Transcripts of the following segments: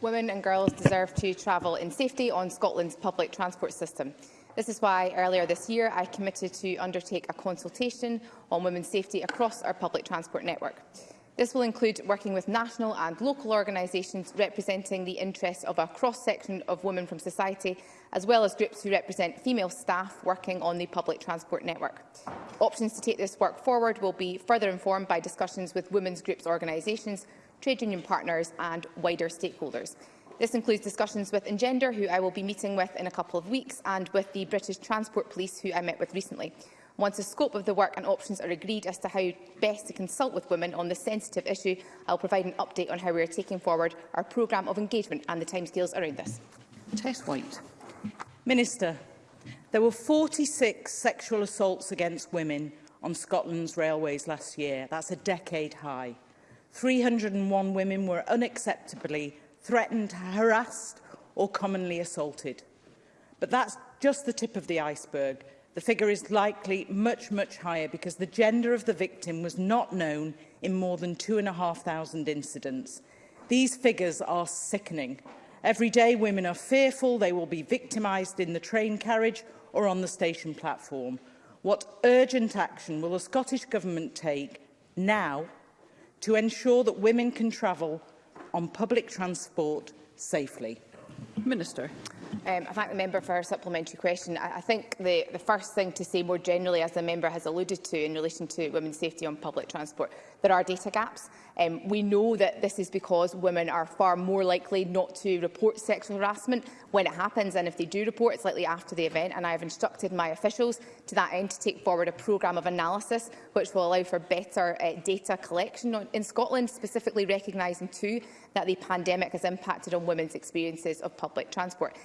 Women and girls deserve to travel in safety on Scotland's public transport system. This is why earlier this year I committed to undertake a consultation on women's safety across our public transport network. This will include working with national and local organisations representing the interests of a cross-section of women from society, as well as groups who represent female staff working on the public transport network. Options to take this work forward will be further informed by discussions with women's groups organisations trade union partners and wider stakeholders. This includes discussions with Engender, who I will be meeting with in a couple of weeks, and with the British Transport Police, who I met with recently. Once the scope of the work and options are agreed as to how best to consult with women on this sensitive issue, I will provide an update on how we are taking forward our programme of engagement and the timescales around this. Tess White. Minister, there were 46 sexual assaults against women on Scotland's railways last year. That's a decade high. 301 women were unacceptably threatened, harassed or commonly assaulted. But that's just the tip of the iceberg. The figure is likely much, much higher because the gender of the victim was not known in more than 2,500 incidents. These figures are sickening. Every day women are fearful they will be victimised in the train carriage or on the station platform. What urgent action will the Scottish Government take now to ensure that women can travel on public transport safely. Minister. Um, I thank the member for her supplementary question. I, I think the, the first thing to say more generally, as the member has alluded to in relation to women's safety on public transport, there are data gaps. Um, we know that this is because women are far more likely not to report sexual harassment when it happens, and if they do report, it's likely after the event. And I have instructed my officials to that end to take forward a programme of analysis which will allow for better uh, data collection on, in Scotland, specifically recognising too that the pandemic has impacted on women's experiences of public transport.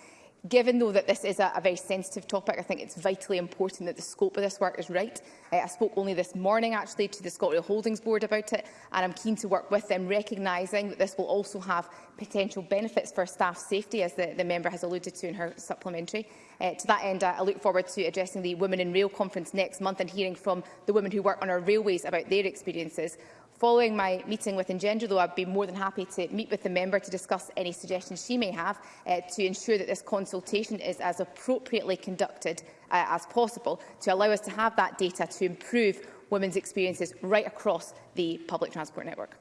Given, though, that this is a, a, very sensitive topic, I think it's vitally important that the scope of this work is right. Uh, I spoke only this morning, actually, to the Scotrail Holdings Board about it, and I'm keen to work with them, recognising that this will also have potential benefits for staff safety, as the, the member has alluded to in her supplementary. Uh, to that end, I, I look forward to addressing the Women in Rail conference next month and hearing from the women who work on our railways about their experiences. Following my meeting with Engender, though, I'd be more than happy to meet with the member to discuss any suggestions she may have uh, to ensure that this consultation is as appropriately conducted uh, as possible to allow us to have that data to improve women's experiences right across the public transport network.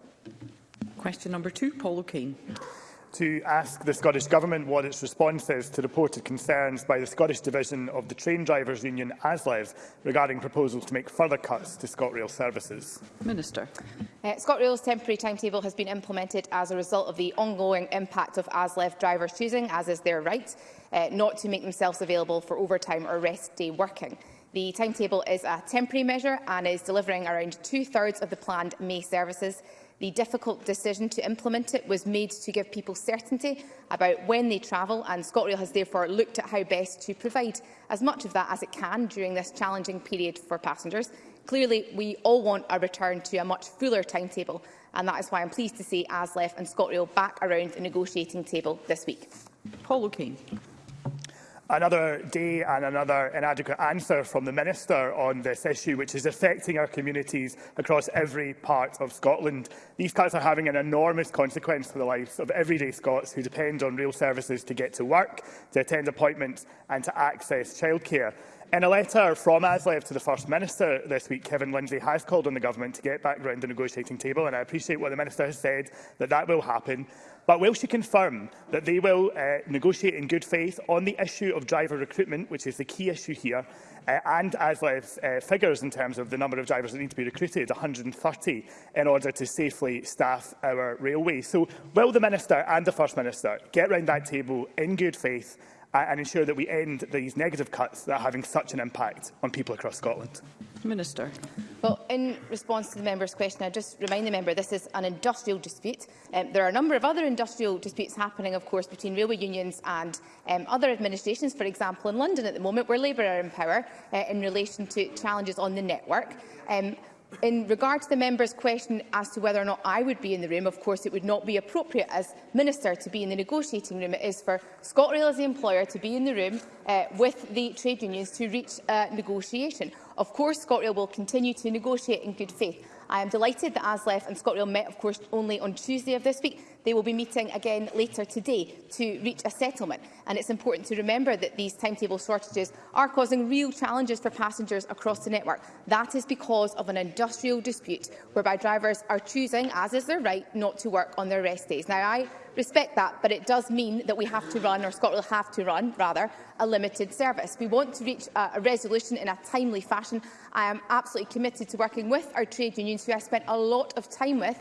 Question number two, Paul O'Kane to ask the Scottish Government what its response is to reported concerns by the Scottish division of the Train Drivers Union ASLEV regarding proposals to make further cuts to ScotRail services. Minister. Uh, ScotRail's temporary timetable has been implemented as a result of the ongoing impact of ASLEV drivers choosing, as is their right, uh, not to make themselves available for overtime or rest day working. The timetable is a temporary measure and is delivering around two-thirds of the planned May services. The difficult decision to implement it was made to give people certainty about when they travel, and ScotRail has therefore looked at how best to provide as much of that as it can during this challenging period for passengers. Clearly, we all want a return to a much fuller timetable, and that is why I'm pleased to see ASLEF and ScotRail back around the negotiating table this week. Paul O'Kane another day and another inadequate answer from the Minister on this issue, which is affecting our communities across every part of Scotland. These cuts are having an enormous consequence for the lives of everyday Scots who depend on rail services to get to work, to attend appointments and to access childcare. In a letter from ASLEV to the First Minister this week, Kevin Lindsay has called on the Government to get back round the negotiating table, and I appreciate what the Minister has said, that that will happen. But will she confirm that they will uh, negotiate in good faith on the issue of driver recruitment, which is the key issue here, uh, and ASLEV's uh, figures in terms of the number of drivers that need to be recruited, 130, in order to safely staff our railway. So will the Minister and the First Minister get round that table in good faith and ensure that we end these negative cuts that are having such an impact on people across Scotland? Minister. Well, in response to the member's question, I just remind the member this is an industrial dispute. Um, there are a number of other industrial disputes happening, of course, between railway unions and um, other administrations, for example, in London at the moment, where Labour are in power uh, in relation to challenges on the network. Um, In regard to the member's question as to whether or not I would be in the room, of course it would not be appropriate as Minister to be in the negotiating room. It is for ScotRail as the employer to be in the room uh, with the trade unions to reach a uh, negotiation. Of course ScotRail will continue to negotiate in good faith. I am delighted that ASLEF and ScotRail met, of course, only on Tuesday of this week. They will be meeting again later today to reach a settlement. And it's important to remember that these timetable shortages are causing real challenges for passengers across the network. That is because of an industrial dispute whereby drivers are choosing, as is their right, not to work on their rest days. Now, I respect that, but it does mean that we have to run, or Scotland will have to run, rather, a limited service. We want to reach a, a resolution in a timely fashion. I am absolutely committed to working with our trade unions, who I spent a lot of time with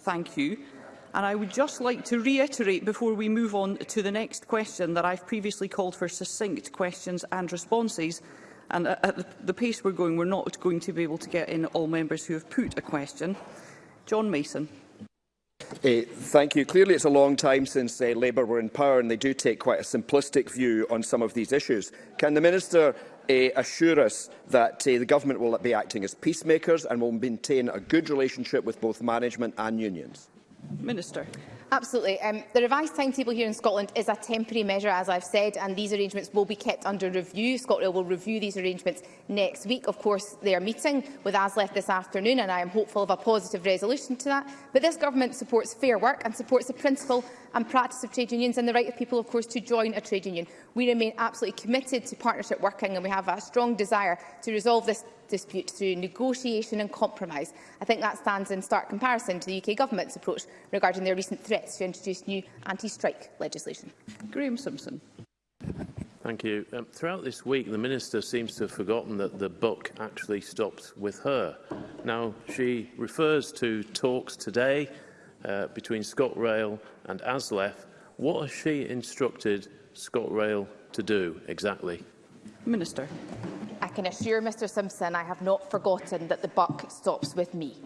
Thank you. And I would just like to reiterate before we move on to the next question that I've previously called for succinct questions and responses. And at the pace we're going, we're not going to be able to get in all members who have put a question. John Mason. Uh, thank you. Clearly, it's a long time since uh, Labour were in power, and they do take quite a simplistic view on some of these issues. Can the Minister uh, assure us that uh, the Government will be acting as peacemakers and will maintain a good relationship with both management and unions? Minister. Absolutely. Um, the revised timetable here in Scotland is a temporary measure, as I've said, and these arrangements will be kept under review. ScotRail will review these arrangements next week. Of course, they are meeting with ASLEF this afternoon, and I am hopeful of a positive resolution to that. But this government supports fair work and supports the principle and practice of trade unions and the right of people, of course, to join a trade union. We remain absolutely committed to partnership working, and we have a strong desire to resolve this dispute through negotiation and compromise. I think that stands in stark comparison to the UK Government's approach regarding their recent threats to introduce new anti-strike legislation. Graham Simpson. Thank you. Um, throughout this week, the Minister seems to have forgotten that the buck actually stops with her. Now, she refers to talks today uh, between ScotRail and ASLEF. What has she instructed ScotRail to do exactly? Minister can assure Mr Simpson I have not forgotten that the buck stops with me.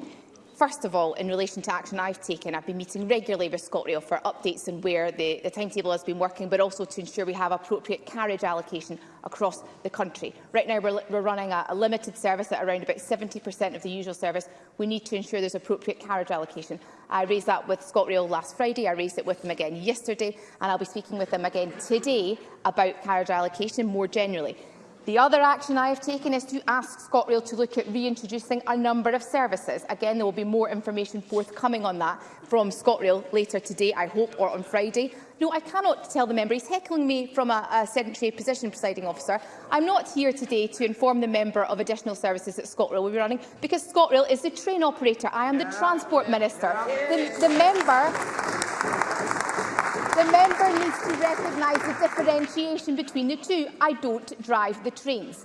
First of all, in relation to action I've taken, I've been meeting regularly with ScotRail for updates on where the, the timetable has been working, but also to ensure we have appropriate carriage allocation across the country. Right now, we're, we're running a, a limited service at around about 70% of the usual service. We need to ensure there's appropriate carriage allocation. I raised that with ScotRail last Friday, I raised it with them again yesterday, and I'll be speaking with them again today about carriage allocation more generally. The other action I have taken is to ask ScotRail to look at reintroducing a number of services. Again, there will be more information forthcoming on that from ScotRail later today, I hope, or on Friday. No, I cannot tell the member. He's heckling me from a, a sedentary position, presiding officer. I'm not here today to inform the member of additional services that ScotRail will be running, because ScotRail is the train operator. I am the yeah, Transport yeah, Minister. Yeah. The, the member... The member needs to recognise the differentiation between the two. I don't drive the trains.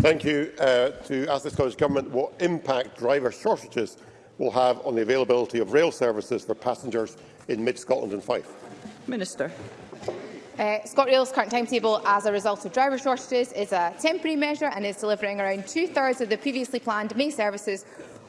Thank you uh, to ask the Scottish Government what impact driver shortages will have on the availability of rail services for passengers in mid-Scotland and Fife. Minister. Uh, ScotRail's current timetable as a result of driver shortages is a temporary measure and is delivering around two-thirds of the previously planned May services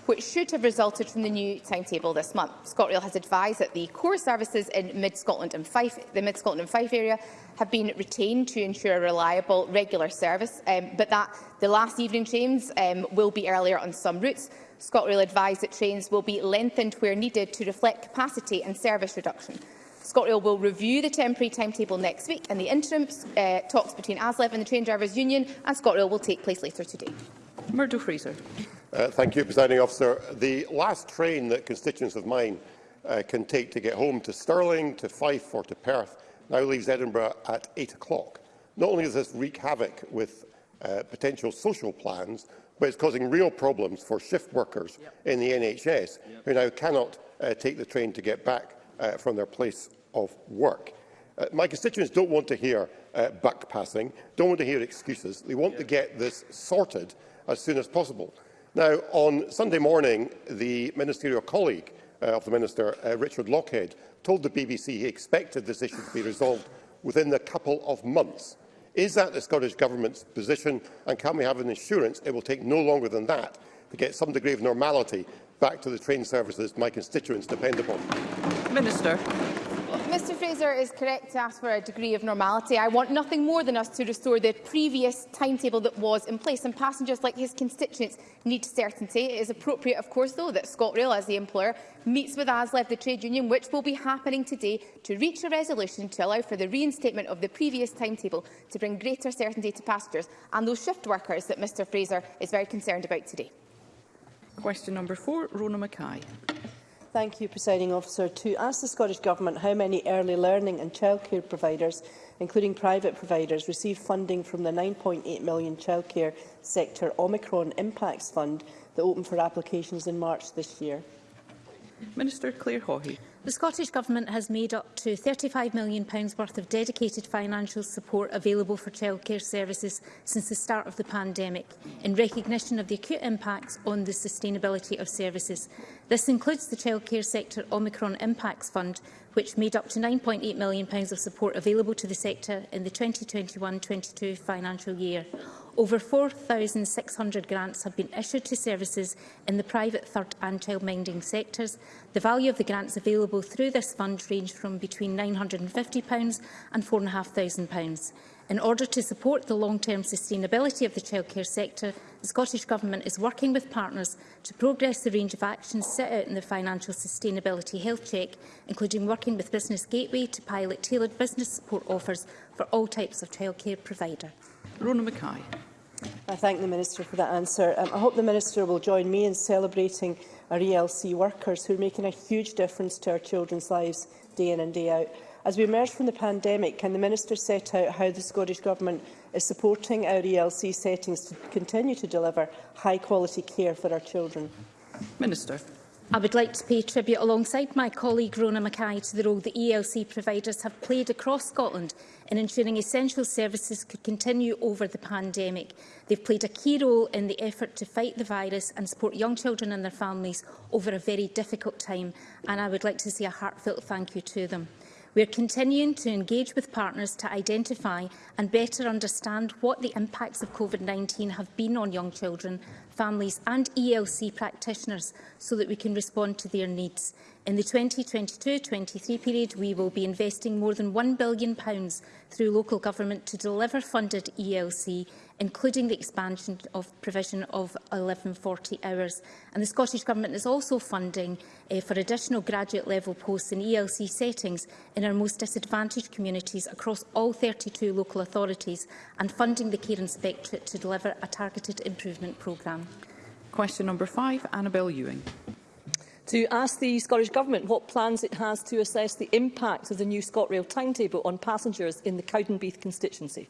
which should have resulted from the new timetable this month. ScotRail has advised that the core services in Mid-Scotland and Fife, the Mid-Scotland and Fife area have been retained to ensure a reliable, regular service, um, but that the last evening trains um, will be earlier on some routes. ScotRail advised that trains will be lengthened where needed to reflect capacity and service reduction. ScotRail will review the temporary timetable next week, and the interim uh, talks between ASLEV and the Train Drivers' Union and ScotRail will take place later today. Murdo Fraser. Uh, thank you, Presiding Officer. The last train that constituents of mine uh, can take to get home to Stirling, to Fife or to Perth now leaves Edinburgh at 8 o'clock. Not only does this wreak havoc with uh, potential social plans, but it's causing real problems for shift workers yep. in the NHS yep. who now cannot uh, take the train to get back uh, from their place of work. Uh, my constituents don't want to hear uh, buck don't want to hear excuses. They want yep. to get this sorted as soon as possible. Now, on Sunday morning, the ministerial colleague uh, of the Minister, uh, Richard Lockhead, told the BBC he expected this issue to be resolved within a couple of months. Is that the Scottish Government's position, and can we have an assurance it will take no longer than that to get some degree of normality back to the train services my constituents depend upon? Minister. Fraser is correct to ask for a degree of normality. I want nothing more than us to restore the previous timetable that was in place, and passengers like his constituents need certainty. It is appropriate, of course, though, that ScotRail, as the employer, meets with ASLEV, the trade union, which will be happening today, to reach a resolution to allow for the reinstatement of the previous timetable to bring greater certainty to passengers and those shift workers that Mr Fraser is very concerned about today. Question number four, Rona Mackay. Thank you, Presiding Officer. To ask the Scottish Government how many early learning and childcare providers, including private providers, receive funding from the £9.8 million Childcare Sector Omicron Impacts Fund that opened for applications in March this year. Minister Claire Hawhey. The Scottish Government has made up to £35 million worth of dedicated financial support available for childcare services since the start of the pandemic, in recognition of the acute impacts on the sustainability of services. This includes the Childcare Sector Omicron Impacts Fund, which made up to £9.8 million of support available to the sector in the 2021-22 financial year. Over 4,600 grants have been issued to services in the private third and childminding sectors. The value of the grants available through this fund range from between £950 and £4,500. In order to support the long-term sustainability of the childcare sector, the Scottish Government is working with partners to progress the range of actions set out in the Financial Sustainability Health Check, including working with Business Gateway to pilot tailored business support offers for all types of childcare providers. Rona Mackay. I thank the Minister for that answer. Um, I hope the Minister will join me in celebrating our ELC workers who are making a huge difference to our children's lives day in and day out. As we emerge from the pandemic, can the Minister set out how the Scottish Government is supporting our ELC settings to continue to deliver high-quality care for our children? Minister. I would like to pay tribute alongside my colleague Rona Mackay to the role the ELC providers have played across Scotland in ensuring essential services could continue over the pandemic. They've played a key role in the effort to fight the virus and support young children and their families over a very difficult time and I would like to say a heartfelt thank you to them. We are continuing to engage with partners to identify and better understand what the impacts of COVID-19 have been on young children families and ELC practitioners so that we can respond to their needs. In the 2022-23 period, we will be investing more than £1 billion through local government to deliver funded ELC including the expansion of provision of 1140 hours. And the Scottish Government is also funding uh, for additional graduate level posts in ELC settings in our most disadvantaged communities across all 32 local authorities and funding the Care Inspectorate to deliver a targeted improvement programme. Question number five, Annabel Ewing to ask the Scottish Government what plans it has to assess the impact of the new ScotRail timetable on passengers in the Cowdenbeath constituency.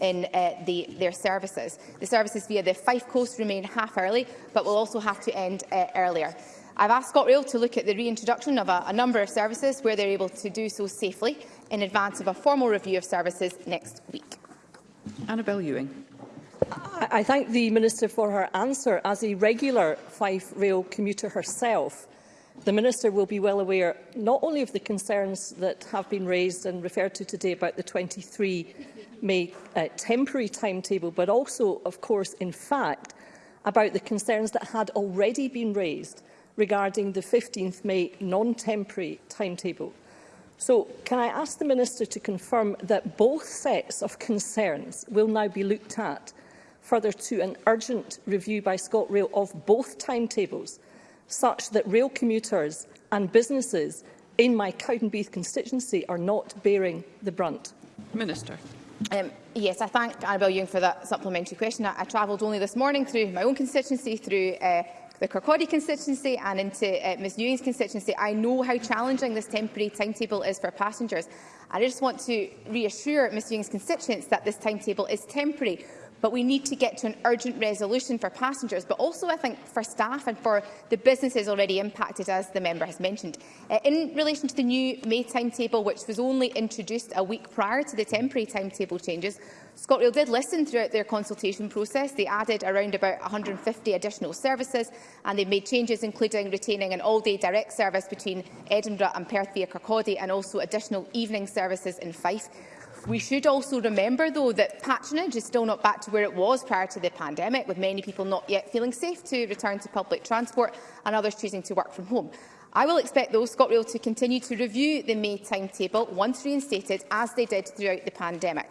in uh, the, their services. The services via the Fife Coast remain half early, but will also have to end uh, earlier. I've asked ScotRail to look at the reintroduction of a, a number of services where they're able to do so safely in advance of a formal review of services next week. Annabel Ewing. I, I thank the Minister for her answer. As a regular Fife Rail commuter herself, The Minister will be well aware not only of the concerns that have been raised and referred to today about the 23 May uh, temporary timetable, but also, of course, in fact, about the concerns that had already been raised regarding the 15th May non-temporary timetable. So, can I ask the Minister to confirm that both sets of concerns will now be looked at further to an urgent review by ScotRail of both timetables such that rail commuters and businesses in my Cowdenbeath constituency are not bearing the brunt? Minister. Um, yes, I thank Annabel Young for that supplementary question. I, I travelled only this morning through my own constituency, through uh, the Kirkcaldy constituency and into uh, Ms Ewing's constituency, I know how challenging this temporary timetable is for passengers. And I just want to reassure Ms Ewing's constituents that this timetable is temporary. But we need to get to an urgent resolution for passengers, but also, I think, for staff and for the businesses already impacted, as the member has mentioned. Uh, in relation to the new May timetable, which was only introduced a week prior to the temporary timetable changes, ScotRail did listen throughout their consultation process. They added around about 150 additional services and they made changes including retaining an all-day direct service between Edinburgh and Perth via Kirkcaldy and also additional evening services in Fife. We should also remember, though, that patronage is still not back to where it was prior to the pandemic, with many people not yet feeling safe to return to public transport and others choosing to work from home. I will expect, though, ScotRail to continue to review the May timetable once reinstated, as they did throughout the pandemic.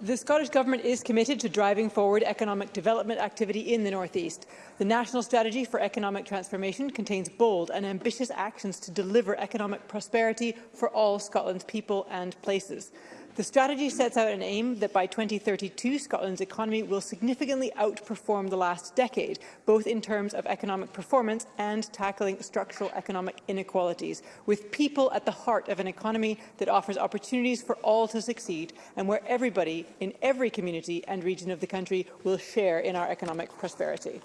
The Scottish Government is committed to driving forward economic development activity in the North East. The National Strategy for Economic Transformation contains bold and ambitious actions to deliver economic prosperity for all Scotland's people and places. The strategy sets out an aim that by 2032, Scotland's economy will significantly outperform the last decade, both in terms of economic performance and tackling structural economic inequalities, with people at the heart of an economy that offers opportunities for all to succeed and where everybody in every community and region of the country will share in our economic prosperity.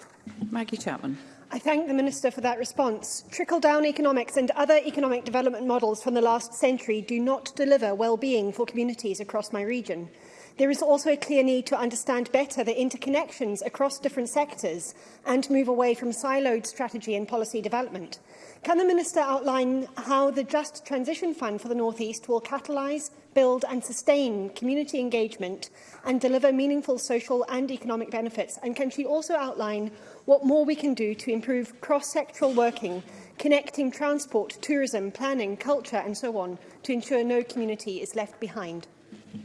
Maggie Chapman. I thank the Minister for that response. Trickle-down economics and other economic development models from the last century do not deliver well-being for communities across my region. There is also a clear need to understand better the interconnections across different sectors and move away from siloed strategy and policy development. Can the Minister outline how the Just Transition Fund for the North East will catalyse, build and sustain community engagement and deliver meaningful social and economic benefits? And can she also outline what more we can do to improve cross-sectoral working, connecting transport, tourism, planning, culture and so on to ensure no community is left behind.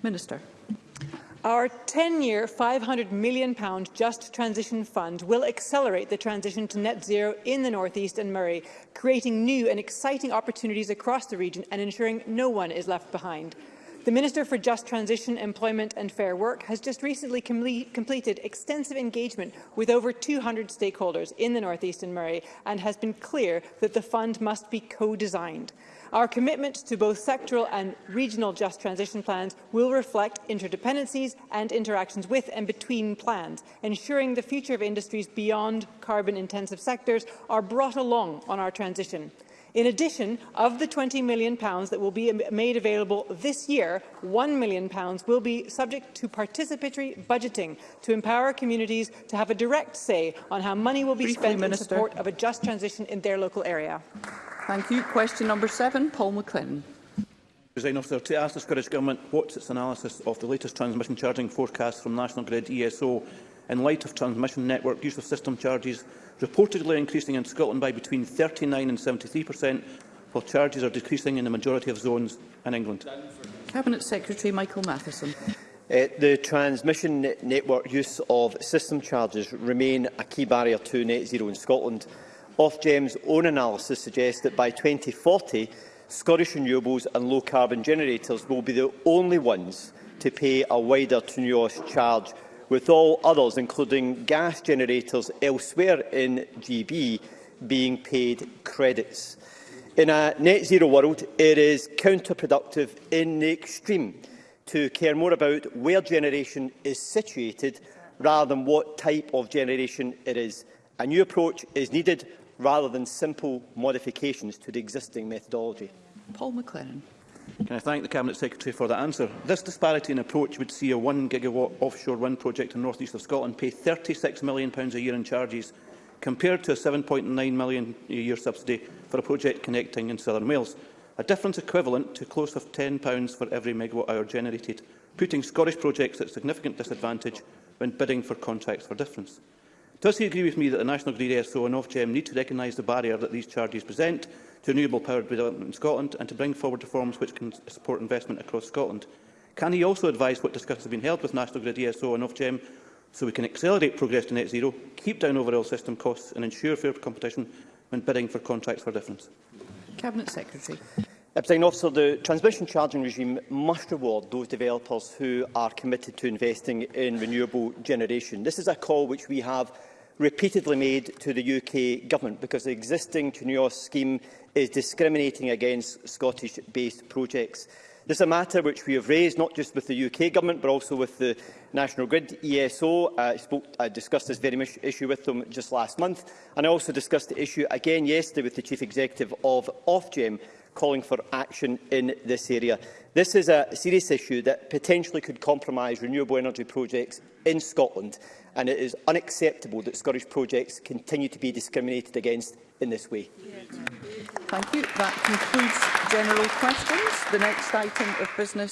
Minister. Our 10-year, £500 million Just Transition Fund will accelerate the transition to net zero in the North East and Murray, creating new and exciting opportunities across the region and ensuring no one is left behind. The Minister for Just Transition, Employment and Fair Work has just recently com completed extensive engagement with over 200 stakeholders in the North East and Murray and has been clear that the fund must be co-designed. Our commitment to both sectoral and regional just transition plans will reflect interdependencies and interactions with and between plans, ensuring the future of industries beyond carbon-intensive sectors are brought along on our transition. In addition, of the £20 million that will be made available this year, £1 million will be subject to participatory budgeting to empower communities to have a direct say on how money will be Briefly, spent Minister. in support of a just transition in their local area. Thank you. Question number seven, Paul McClinton. President Officer, to ask the Scottish Government what's its analysis of the latest transmission charging forecast from National Grid ESO in light of transmission network use of system charges reportedly increasing in Scotland by between 39 and 73 per cent, while charges are decreasing in the majority of zones in England? Cabinet Secretary Michael Matheson. Uh, the transmission network use of system charges remain a key barrier to net zero in Scotland. Ofgem's own analysis suggests that by 2040, Scottish renewables and low-carbon generators will be the only ones to pay a wider to charge with all others, including gas generators elsewhere in GB, being paid credits. In a net zero world, it is counterproductive in the extreme to care more about where generation is situated rather than what type of generation it is. A new approach is needed rather than simple modifications to the existing methodology. Paul McLaren. Can I thank the Cabinet Secretary for that answer? This disparity in approach would see a 1 gigawatt offshore wind project in north east of Scotland pay £36 million a year in charges, compared to a £7.9 million a year subsidy for a project connecting in southern Wales, a difference equivalent to close of £10 for every megawatt hour generated, putting Scottish projects at significant disadvantage when bidding for contracts for difference. Does he agree with me that the National Grid ESO and Ofgem need to recognise the barrier that these charges present to renewable power development in Scotland and to bring forward reforms which can support investment across Scotland. Can he also advise what discussions have been held with National Grid ESO and Ofgem so we can accelerate progress to net zero, keep down overall system costs and ensure fair competition when bidding for contracts for difference? Cabinet Secretary. Uh, Officer, the transmission charging regime must reward those developers who are committed to investing in renewable generation. This is a call which we have repeatedly made to the UK Government because the existing Chunios scheme is discriminating against Scottish-based projects. This is a matter which we have raised not just with the UK Government but also with the National Grid ESO. I, spoke, I discussed this very much issue with them just last month and I also discussed the issue again yesterday with the Chief Executive of Ofgem calling for action in this area. This is a serious issue that potentially could compromise renewable energy projects in Scotland, and it is unacceptable that Scottish projects continue to be discriminated against in this way. Thank you. That concludes general questions. The next item of business